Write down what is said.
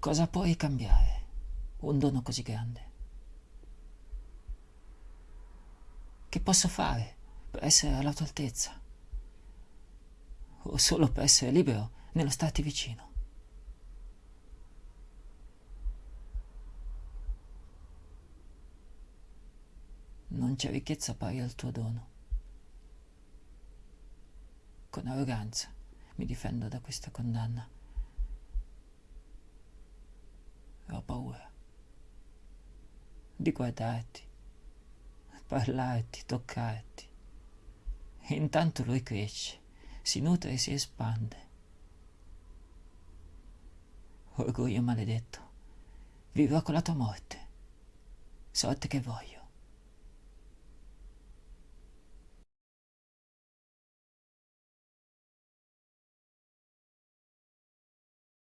Cosa puoi cambiare? Un dono così grande. Che posso fare per essere alla tua altezza? O solo per essere libero nello starti vicino? Non c'è ricchezza pari al tuo dono. Con arroganza mi difendo da questa condanna. Paura di guardarti, parlarti, toccarti. E intanto lui cresce, si nutre e si espande. Orgoglio maledetto, vivrò con la tua morte, sorte che voglio.